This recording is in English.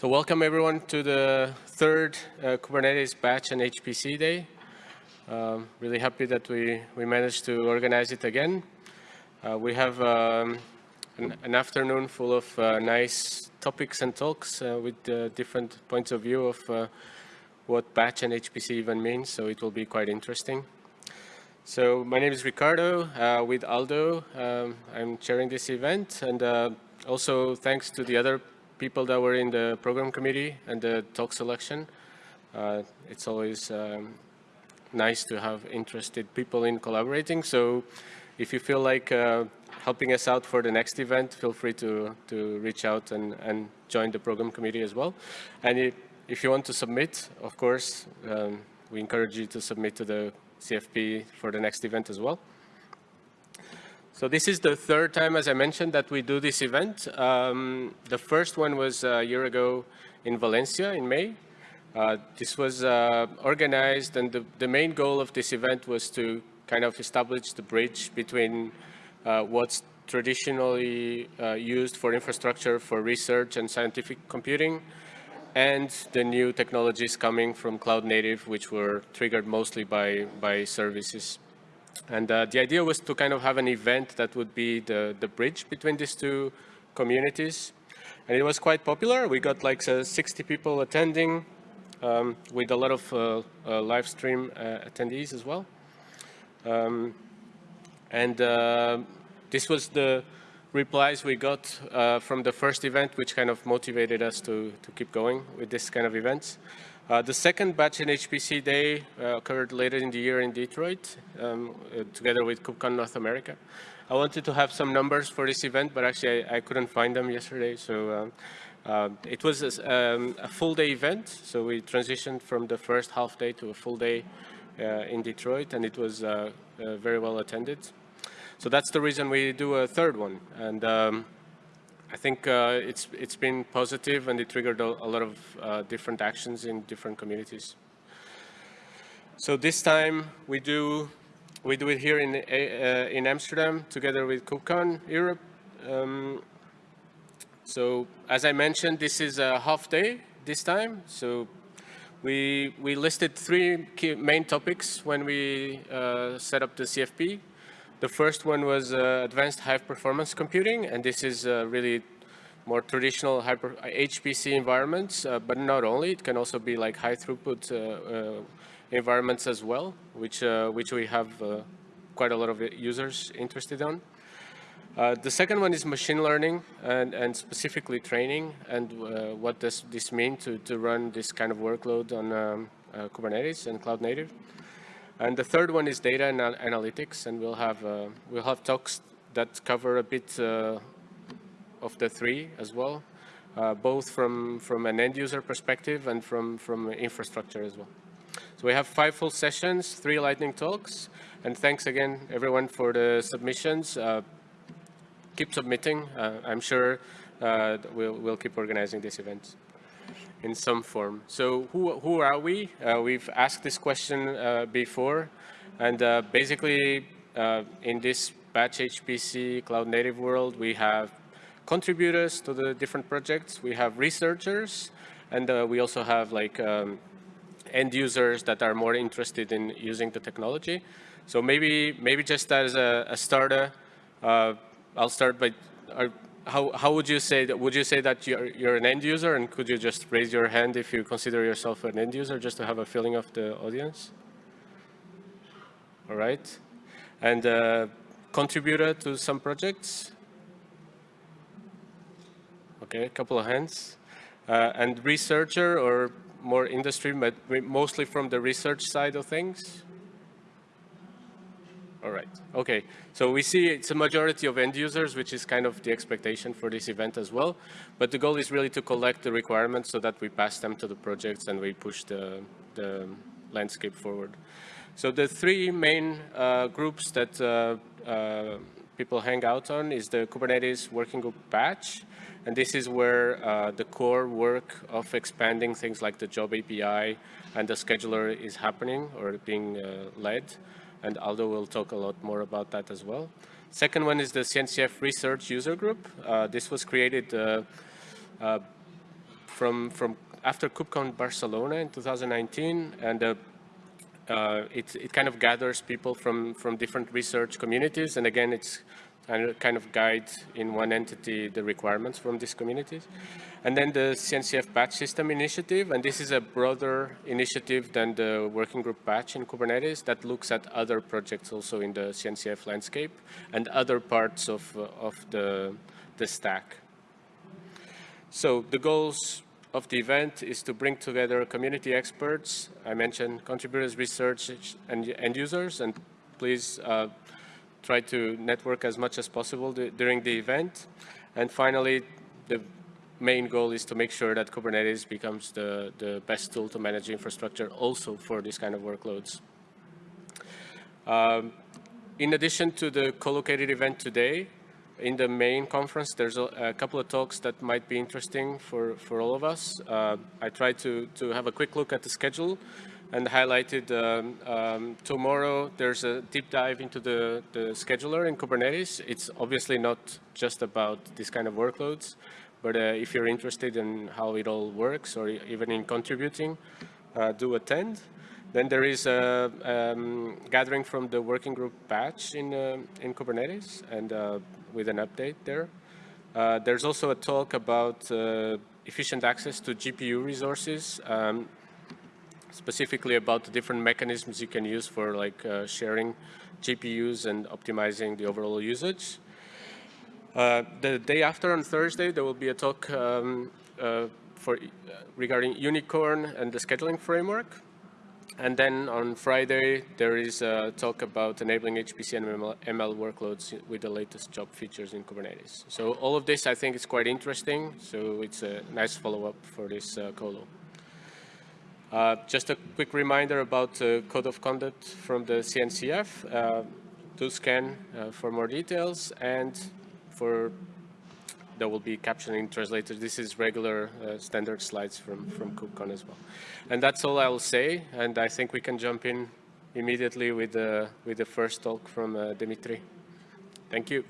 So welcome everyone to the third uh, Kubernetes Batch and HPC Day. Um, really happy that we, we managed to organize it again. Uh, we have um, an, an, afternoon full of uh, nice topics and talks uh, with uh, different points of view of uh, what batch and HPC even means, so it will be quite interesting. So my name is Ricardo with Aldo. Um, I'm chairing this event and also thanks to the other people that were in the program committee and the talk selection. Uh, it's always um, nice to have interested people in collaborating. So if you feel like uh, helping us out for the next event, feel free to, to reach out and, and join the program committee as well. And if, if you want to submit, of course, um, we encourage you to submit to the CFP for the next event as well. So this is the third time, as I mentioned, that we do this event. Um, the first one was a year ago in Valencia in May. Uh, this was uh, organized and the, the, main goal of this event was to kind of establish the bridge between uh, what's traditionally uh, used for infrastructure for research and scientific computing and the new technologies coming from cloud native, which were triggered mostly by, by services. And uh, the idea was to kind of have an event that would be the, the bridge between these two communities. And it was quite popular. We got like uh, 60 people attending um, with a lot of uh, uh live stream uh, attendees as well. Um, and uh, this was the replies we got from the first event, which kind of motivated us to, to keep going with this kind of events. Uh, the second batch in HPC day uh, occurred later in the year in Detroit, um, uh, together with KubeCon North America. I wanted to have some numbers for this event, but actually I, I couldn't find them yesterday. So um, uh, it was a, um, a, full day event. So we transitioned from the first half day to a full day uh, in Detroit, and it was very well attended. So that's the reason we do a third one. And um, I think uh, it's it's been positive and it triggered a, a lot of uh, different actions in different communities. So this time we do we do it here in uh, in Amsterdam together with KubeCon Europe. Um, so as I mentioned, this is a half day this time. So we we listed three main topics when we uh, set up the CFP. The first one was uh, advanced high performance computing, and this is uh, really more traditional hyper HPC environments, uh, but not only. It can also be like high throughput uh, uh, environments as well, which uh, which we have quite a lot of users interested on. the second one is machine learning and, and specifically training and what does this mean to, to run this kind of workload on um, Kubernetes and cloud native. And the third one is data and analytics, and we'll have uh, we'll have talks that cover a bit uh, of the three as well, uh, both from from an end user perspective and from from infrastructure as well. So we have five full sessions, three lightning talks, and thanks again everyone for the submissions. Uh, keep submitting. Uh, I'm sure uh, we'll we'll keep organizing this event in some form. So who, who are we? Uh, we've asked this question uh, before, and uh, basically uh, in this batch HPC cloud native world, we have contributors to the different projects, we have researchers, and uh, we also have like um, end users that are more interested in using the technology. So maybe, maybe just as a, a starter, I'll start by, how, how would you say that, would you say that you're, you're an end user and could you just raise your hand if you consider yourself an end user just to have a feeling of the audience? All right. And uh, contributor to some projects? Okay, a couple of hands. Uh, and researcher or more industry, but mostly from the research side of things? All right. Okay. So we see it's a majority of end users, which is kind of the expectation for this event as well. But the goal is really to collect the requirements so that we pass them to the projects and we push the, the landscape forward. So the three main uh, groups that uh, uh, people hang out on is the Kubernetes Working Group Batch. And this is where uh, the core work of expanding things like the job API and the scheduler is happening or being uh, led and Aldo will talk a lot more about that as well. Second one is the CNCF Research User Group. Uh, this was created uh, uh, from, from after KubeCon Barcelona in 2019, and uh, uh, it, it kind of gathers people from, from different research communities, and again, it's kind of guide in one entity the requirements from these communities. And then the CNCF batch system initiative, and this is a broader initiative than the working group batch in Kubernetes that looks at other projects also in the CNCF landscape and other parts of, uh, of the, the stack. So the goals of the event is to bring together community experts. I mentioned contributors, research, and end users, and please uh, try to network as much as possible during the event. And finally, the main goal is to make sure that Kubernetes becomes the, the best tool to manage infrastructure also for these kind of workloads. Um, in addition to the co-located event today, in the main conference, there's a, a, couple of talks that might be interesting for, for all of us. Uh, I tried to, to have a quick look at the schedule and highlighted um, um, tomorrow there's a deep dive into the, the scheduler in Kubernetes. It's obviously not just about this kind of workloads, but uh, if you're interested in how it all works or even in contributing, uh, do attend. Then there is a um, gathering from the working group batch in, uh, in Kubernetes and uh, with an update there. Uh, there's also a talk about uh, efficient access to GPU resources, um, specifically about the different mechanisms you can use for like sharing GPUs and optimizing the overall usage. Uh, the day after, on Thursday, there will be a talk um, uh, for, uh, regarding YuniKorn and the scheduling framework. And then on Friday, there is a talk about enabling HPC and ML, ML workloads with the latest job features in Kubernetes. So all of this, I think, is quite interesting. So it's a nice follow-up for this uh, colo. Uh, just a quick reminder about the code of conduct from the CNCF. Uh, do scan uh, for more details. And for there will be captioning translators. This is regular uh, standard slides from, from KubeCon as well. And that's all I will say. And I think we can jump in immediately with the, with the first talk from uh, Dimitri. Thank you.